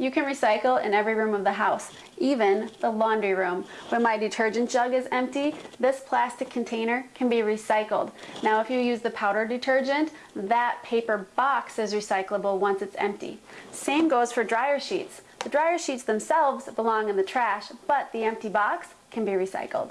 You can recycle in every room of the house, even the laundry room. When my detergent jug is empty, this plastic container can be recycled. Now if you use the powder detergent, that paper box is recyclable once it's empty. Same goes for dryer sheets. The dryer sheets themselves belong in the trash, but the empty box can be recycled.